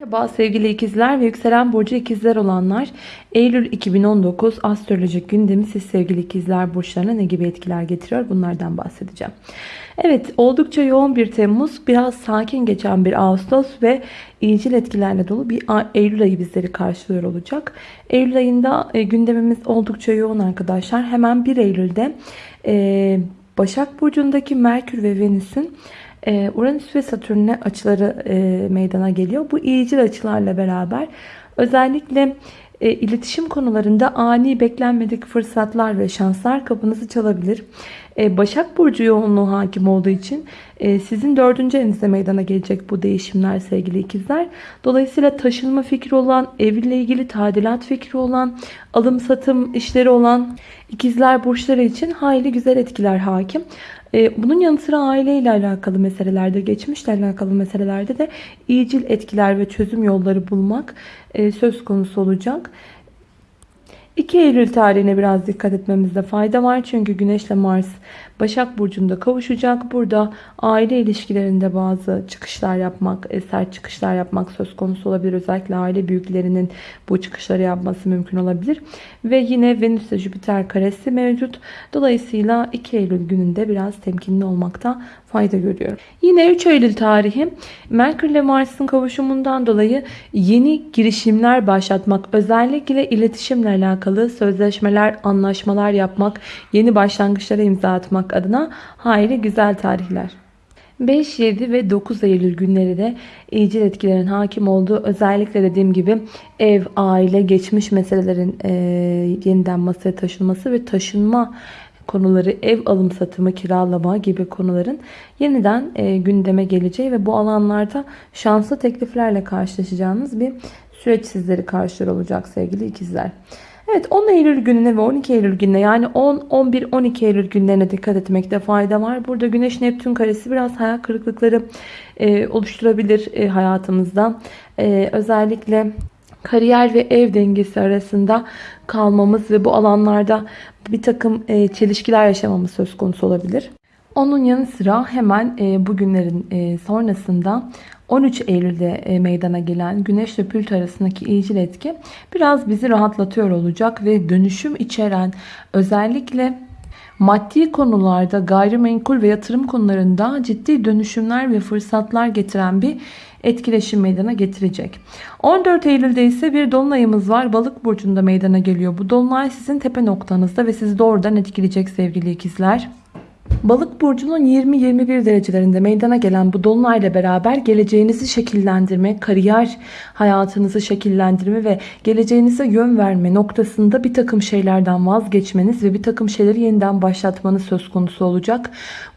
Merhaba sevgili ikizler ve yükselen burcu ikizler olanlar Eylül 2019 astrolojik gündemi siz sevgili ikizler burçlarına ne gibi etkiler getiriyor bunlardan bahsedeceğim. Evet oldukça yoğun bir Temmuz biraz sakin geçen bir Ağustos ve iyicil etkilerle dolu bir Eylül ayı bizleri karşılıyor olacak. Eylül ayında e, gündemimiz oldukça yoğun arkadaşlar hemen 1 Eylül'de e, Başak Burcu'ndaki Merkür ve Venüs'ün e, Uranüs ve Satürn'e açıları e, meydana geliyor. Bu iyicil açılarla beraber özellikle e, iletişim konularında ani beklenmedik fırsatlar ve şanslar kapınızı çalabilir. Başak Burcu yoğunluğu hakim olduğu için sizin dördüncü evinizde meydana gelecek bu değişimler sevgili ikizler. Dolayısıyla taşınma fikri olan, evle ilgili tadilat fikri olan, alım satım işleri olan ikizler burçları için hayli güzel etkiler hakim. E, bunun yanı sıra aileyle alakalı meselelerde, geçmişle alakalı meselelerde de iyicil etkiler ve çözüm yolları bulmak e, söz konusu olacak. 2 Eylül tarihine biraz dikkat etmemizde fayda var. Çünkü Güneş ile Mars Başak Burcu'nda kavuşacak. Burada aile ilişkilerinde bazı çıkışlar yapmak, e, sert çıkışlar yapmak söz konusu olabilir. Özellikle aile büyüklerinin bu çıkışları yapması mümkün olabilir. Ve yine Venüs ile Jüpiter karesi mevcut. Dolayısıyla 2 Eylül gününde biraz temkinli olmakta fayda görüyorum. Yine 3 Eylül tarihi Merkür ile Mars'ın kavuşumundan dolayı yeni girişimler başlatmak, özellikle iletişimle alakalı sözleşmeler, anlaşmalar yapmak, yeni başlangıçlara imza atmak adına hayli güzel tarihler. 5, 7 ve 9 Eylül günleri de iyicil etkilerin hakim olduğu özellikle dediğim gibi ev, aile, geçmiş meselelerin e, yeniden masaya taşınması ve taşınma konuları, ev alım satımı, kiralama gibi konuların yeniden e, gündeme geleceği ve bu alanlarda şanslı tekliflerle karşılaşacağınız bir süreç sizleri karşılar olacak sevgili ikizler. Evet 10 Eylül gününe ve 12 Eylül gününe yani 10, 11, 12 Eylül günlerine dikkat etmekte fayda var. Burada Güneş Neptün karesi biraz hayal kırıklıkları e, oluşturabilir e, hayatımızda. E, özellikle kariyer ve ev dengesi arasında kalmamız ve bu alanlarda bir takım e, çelişkiler yaşamamız söz konusu olabilir. Onun yanı sıra hemen e, bugünlerin e, sonrasında 13 Eylül'de meydana gelen Güneş ile Plüto arasındaki iyicil etki biraz bizi rahatlatıyor olacak ve dönüşüm içeren özellikle maddi konularda gayrimenkul ve yatırım konularında ciddi dönüşümler ve fırsatlar getiren bir etkileşim meydana getirecek. 14 Eylül'de ise bir dolunayımız var. Balık burcunda meydana geliyor. Bu dolunay sizin tepe noktanızda ve sizi doğrudan etkileyecek sevgili ikizler. Balık burcunun 20-21 derecelerinde meydana gelen bu dolunayla beraber geleceğinizi şekillendirme, kariyer hayatınızı şekillendirme ve geleceğinize yön verme noktasında bir takım şeylerden vazgeçmeniz ve bir takım şeyleri yeniden başlatmanız söz konusu olacak.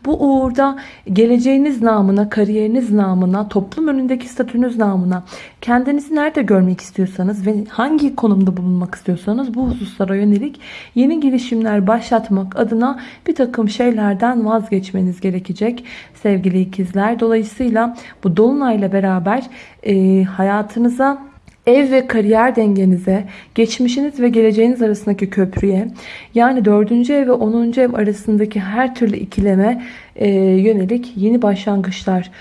Bu uğurda geleceğiniz namına, kariyeriniz namına, toplum önündeki statünüz namına kendinizi nerede görmek istiyorsanız ve hangi konumda bulunmak istiyorsanız bu hususlara yönelik yeni girişimler başlatmak adına bir takım şeylerden vazgeçmeniz gerekecek sevgili ikizler. Dolayısıyla bu dolunayla beraber e, hayatınıza ev ve kariyer dengenize, geçmişiniz ve geleceğiniz arasındaki köprüye, yani 4. ev ve 10. ev arasındaki her türlü ikileme e, yönelik yeni başlangıçlar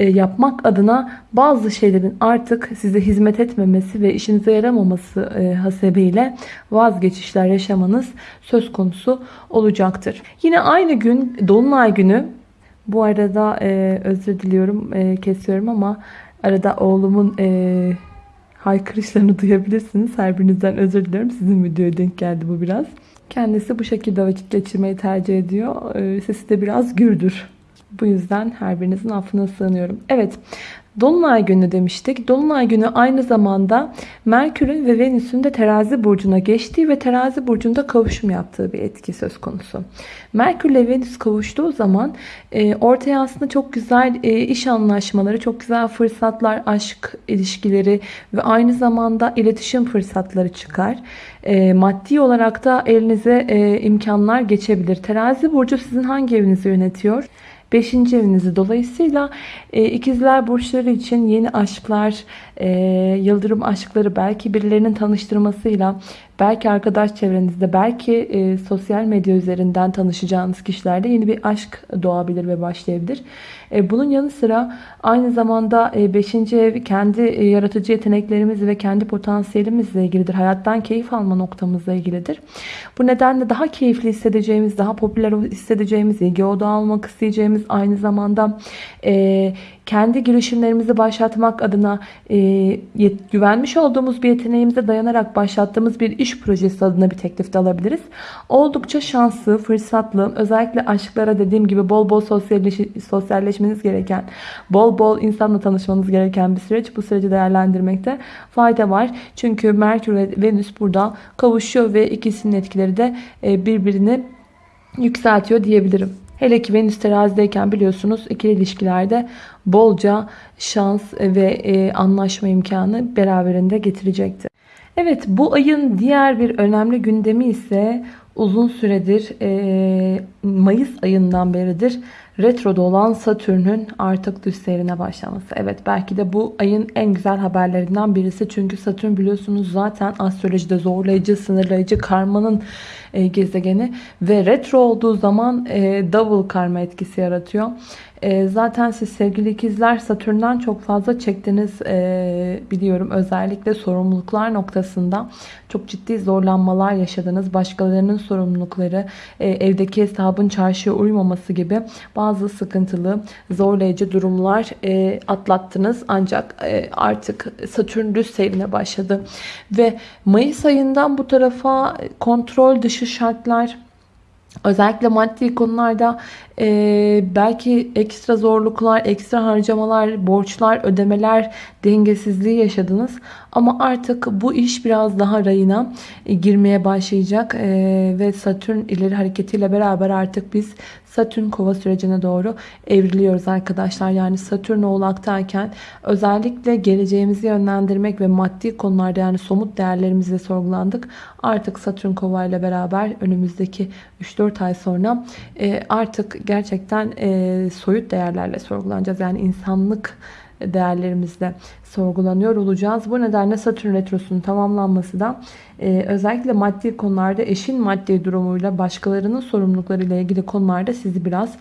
yapmak adına bazı şeylerin artık size hizmet etmemesi ve işinize yaramaması e, hasebiyle vazgeçişler yaşamanız söz konusu olacaktır. Yine aynı gün Dolunay günü bu arada e, özür diliyorum e, kesiyorum ama arada oğlumun e, haykırışlarını duyabilirsiniz. Her birinizden özür diliyorum. Sizin videoya denk geldi bu biraz. Kendisi bu şekilde vakit geçirmeyi tercih ediyor. Sesi de biraz gürdür. Bu yüzden her birinizin affına sığınıyorum. Evet Dolunay günü demiştik. Dolunay günü aynı zamanda Merkür'ün ve Venüs'ün de terazi burcuna geçtiği ve terazi burcunda kavuşum yaptığı bir etki söz konusu. Merkür ile Venüs kavuştuğu zaman e, ortaya aslında çok güzel e, iş anlaşmaları, çok güzel fırsatlar, aşk ilişkileri ve aynı zamanda iletişim fırsatları çıkar. E, maddi olarak da elinize imkanlar geçebilir. Terazi burcu sizin hangi evinizi yönetiyor? 5. evinizi dolayısıyla e, ikizler burçları için yeni aşklar, e, yıldırım aşkları belki birilerinin tanıştırmasıyla belki arkadaş çevrenizde, belki e, sosyal medya üzerinden tanışacağınız kişilerde yeni bir aşk doğabilir ve başlayabilir. E, bunun yanı sıra aynı zamanda 5. E, ev kendi e, yaratıcı yeteneklerimiz ve kendi potansiyelimizle ilgilidir. Hayattan keyif alma noktamızla ilgilidir. Bu nedenle daha keyifli hissedeceğimiz, daha popüler hissedeceğimiz, ilgi odağı almak isteyeceğimiz aynı zamanda kendi girişimlerimizi başlatmak adına güvenmiş olduğumuz bir yeteneğimize dayanarak başlattığımız bir iş projesi adına bir teklif de alabiliriz. Oldukça şanslı, fırsatlı, özellikle aşklara dediğim gibi bol bol sosyalleş sosyalleşmeniz gereken, bol bol insanla tanışmanız gereken bir süreç. Bu süreci değerlendirmekte fayda var. Çünkü Merkür ve Venüs burada kavuşuyor ve ikisinin etkileri de e, birbirini yükseltiyor diyebilirim. Hele ki Venüs terazideyken biliyorsunuz ikili ilişkilerde bolca şans ve e, anlaşma imkanı beraberinde getirecektir. Evet bu ayın diğer bir önemli gündemi ise uzun süredir e, Mayıs ayından beridir retroda olan Satürn'ün artık düz seyrine başlaması. Evet belki de bu ayın en güzel haberlerinden birisi. Çünkü Satürn biliyorsunuz zaten astrolojide zorlayıcı, sınırlayıcı karmanın e, gezegeni ve retro olduğu zaman e, double karma etkisi yaratıyor. E, zaten siz sevgili ikizler Satürn'den çok fazla çektiniz e, biliyorum. Özellikle sorumluluklar noktasında çok ciddi zorlanmalar yaşadınız. Başkalarının sorumlulukları, e, evdeki hesabın çarşıya uymaması gibi bazı sıkıntılı, zorlayıcı durumlar atlattınız. Ancak artık Satürn düz seyrine başladı. Ve Mayıs ayından bu tarafa kontrol dışı şartlar, Özellikle maddi konularda e, belki ekstra zorluklar, ekstra harcamalar, borçlar, ödemeler, dengesizliği yaşadınız. Ama artık bu iş biraz daha rayına e, girmeye başlayacak. E, ve Satürn ileri hareketiyle beraber artık biz Satürn kova sürecine doğru evriliyoruz arkadaşlar. Yani Satürn oğlaktayken özellikle geleceğimizi yönlendirmek ve maddi konularda yani somut değerlerimizle sorgulandık. Artık Satürn kova ile beraber önümüzdeki 3-4 ay sonra e, artık gerçekten e, soyut değerlerle sorgulanacağız. Yani insanlık değerlerimizle sorgulanıyor olacağız. Bu nedenle Satürn Retrosu'nun tamamlanması da e, özellikle maddi konularda eşin maddi durumuyla başkalarının sorumluluklarıyla ilgili konularda sizi biraz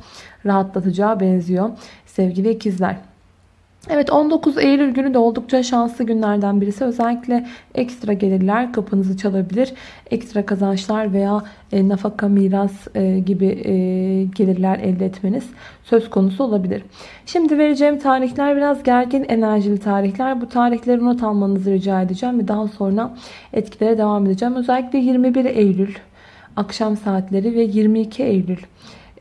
rahatlatacağı benziyor sevgili ikizler. Evet 19 Eylül günü de oldukça şanslı günlerden birisi. Özellikle ekstra gelirler kapınızı çalabilir. Ekstra kazançlar veya e, nafaka, miras e, gibi e, gelirler elde etmeniz söz konusu olabilir. Şimdi vereceğim tarihler biraz gergin enerjili tarihler. Bu tarihleri not almanızı rica edeceğim ve daha sonra etkilere devam edeceğim. Özellikle 21 Eylül akşam saatleri ve 22 Eylül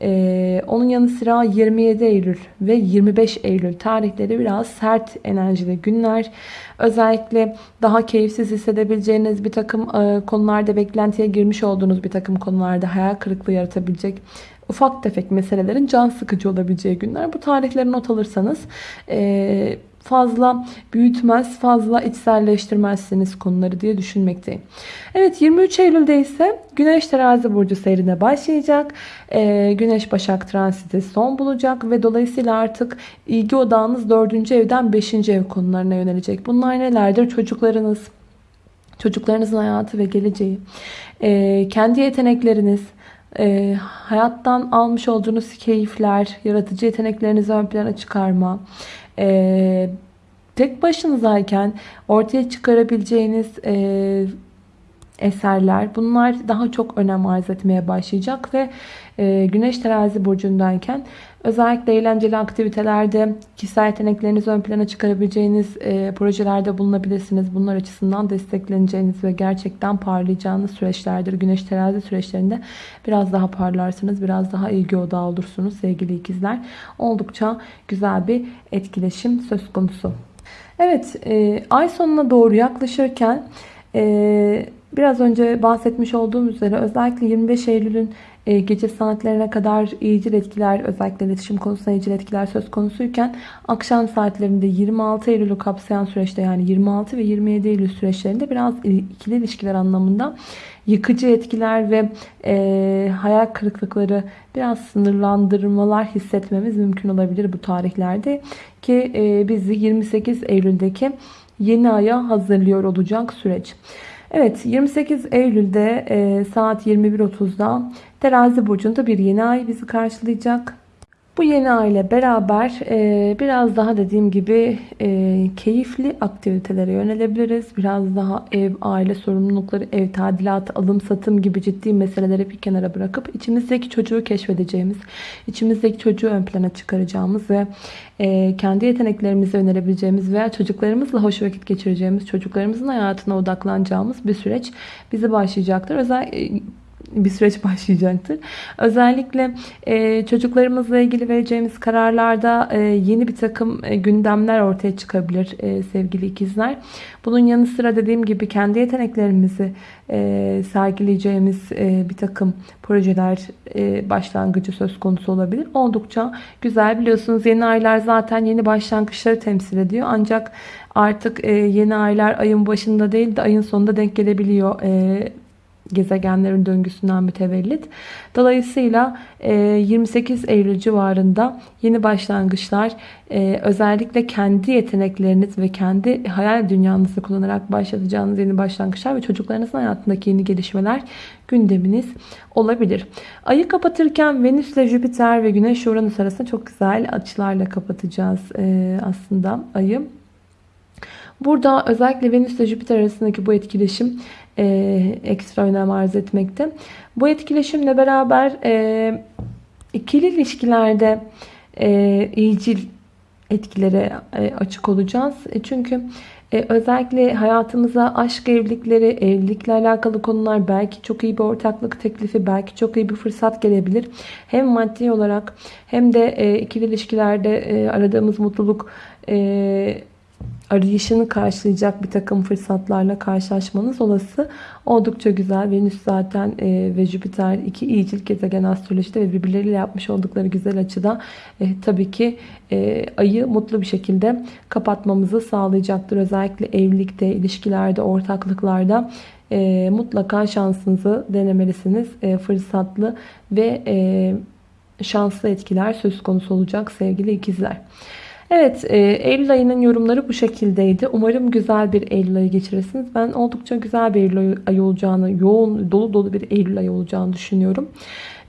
ee, onun yanı sıra 27 Eylül ve 25 Eylül tarihleri biraz sert enerjili günler. Özellikle daha keyifsiz hissedebileceğiniz bir takım e, konularda beklentiye girmiş olduğunuz bir takım konularda hayal kırıklığı yaratabilecek ufak tefek meselelerin can sıkıcı olabileceği günler. Bu tarihleri not alırsanız e, fazla büyütmez, fazla içselleştirmezsiniz konuları diye düşünmekteyim. Evet 23 Eylül'de ise Güneş terazi burcu seyrine başlayacak. Ee, Güneş Başak transiti son bulacak ve dolayısıyla artık ilgi odağınız 4. evden 5. ev konularına yönelecek. Bunlar nelerdir? Çocuklarınız, çocuklarınızın hayatı ve geleceği, ee, kendi yetenekleriniz, e, hayattan almış olduğunuz keyifler, yaratıcı yeteneklerinizi ön plana çıkarma, e, tek başınızayken ortaya çıkarabileceğiniz e, eserler bunlar daha çok önem arz etmeye başlayacak ve e, Güneş terazi burcundayken özellikle eğlenceli aktivitelerde kişisel yeteneklerinizi ön plana çıkarabileceğiniz e, projelerde bulunabilirsiniz. Bunlar açısından destekleneceğiniz ve gerçekten parlayacağınız süreçlerdir. Güneş terazi süreçlerinde biraz daha parlarsınız. Biraz daha ilgi odağı olursunuz sevgili ikizler. Oldukça güzel bir etkileşim söz konusu. Evet e, ay sonuna doğru yaklaşırken e, biraz önce bahsetmiş olduğum üzere özellikle 25 Eylül'ün e, gece saatlerine kadar iyicil etkiler özellikle iletişim konusunda iyicil etkiler söz konusuyken akşam saatlerinde 26 Eylül'ü kapsayan süreçte yani 26 ve 27 Eylül süreçlerinde biraz ikili ilişkiler anlamında yıkıcı etkiler ve e, hayal kırıklıkları biraz sınırlandırmalar hissetmemiz mümkün olabilir bu tarihlerde ki e, bizi 28 Eylül'deki yeni aya hazırlıyor olacak süreç. Evet 28 Eylül'de e, saat 21.30'da Terazi Burcu'nda bir yeni ay bizi karşılayacak. Bu yeni ay ile beraber e, biraz daha dediğim gibi e, keyifli aktivitelere yönelebiliriz. Biraz daha ev, aile sorumlulukları, ev tadilatı, alım satım gibi ciddi meseleleri bir kenara bırakıp içimizdeki çocuğu keşfedeceğimiz, içimizdeki çocuğu ön plana çıkaracağımız ve e, kendi yeteneklerimizi önerebileceğimiz veya çocuklarımızla hoş vakit geçireceğimiz, çocuklarımızın hayatına odaklanacağımız bir süreç bizi başlayacaktır. Özel bir süreç başlayacaktır. Özellikle e, çocuklarımızla ilgili vereceğimiz kararlarda e, yeni bir takım e, gündemler ortaya çıkabilir e, sevgili ikizler. Bunun yanı sıra dediğim gibi kendi yeteneklerimizi e, sergileyeceğimiz e, bir takım projeler e, başlangıcı söz konusu olabilir. Oldukça güzel biliyorsunuz yeni aylar zaten yeni başlangıçları temsil ediyor. Ancak artık e, yeni aylar ayın başında değil de ayın sonunda denk gelebiliyor. E, gezegenlerin döngüsünden mütevellit. Dolayısıyla 28 e, Eylül civarında yeni başlangıçlar e, özellikle kendi yetenekleriniz ve kendi hayal dünyanızı kullanarak başlatacağınız yeni başlangıçlar ve çocuklarınızın hayatındaki yeni gelişmeler gündeminiz olabilir. Ayı kapatırken Venüs ile Jüpiter ve Güneş Uranüs arasında çok güzel açılarla kapatacağız e, aslında ayı. Burada özellikle Venüs ile Jüpiter arasındaki bu etkileşim e, ekstra önem arz etmekte. Bu etkileşimle beraber e, ikili ilişkilerde e, iyicil etkilere e, açık olacağız. E, çünkü e, özellikle hayatımıza aşk evlilikleri, evlilikle alakalı konular belki çok iyi bir ortaklık teklifi, belki çok iyi bir fırsat gelebilir. Hem maddi olarak hem de e, ikili ilişkilerde e, aradığımız mutluluk e, arayışını karşılayacak bir takım fırsatlarla karşılaşmanız olası. Oldukça güzel. Venüs zaten e, ve Jüpiter iki iyicil gezegen astrolojide ve birbirleriyle yapmış oldukları güzel açıda e, tabii ki e, ayı mutlu bir şekilde kapatmamızı sağlayacaktır. Özellikle evlilikte, ilişkilerde, ortaklıklarda e, mutlaka şansınızı denemelisiniz. E, fırsatlı ve e, şanslı etkiler söz konusu olacak sevgili ikizler. Evet e, Eylül ayının yorumları bu şekildeydi. Umarım güzel bir Eylül ayı geçirirsiniz. Ben oldukça güzel bir Eylül ayı olacağını, yoğun dolu dolu bir Eylül ayı olacağını düşünüyorum.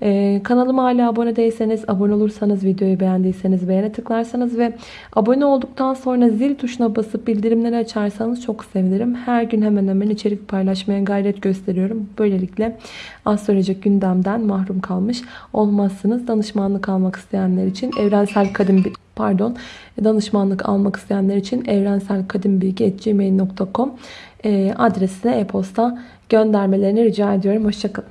Ee, kanalıma hala abone değilseniz, abone olursanız, videoyu beğendiyseniz beğene tıklarsanız ve abone olduktan sonra zil tuşuna basıp bildirimleri açarsanız çok sevinirim. Her gün hemen hemen içerik paylaşmaya gayret gösteriyorum. Böylelikle astrolojik gündemden mahrum kalmış olmazsınız. Danışmanlık almak isteyenler için evrensel kadim pardon danışmanlık almak isteyenler için evrenselkadimbilgi.gmail.com e, adresine e-posta göndermelerini rica ediyorum. Hoşçakalın.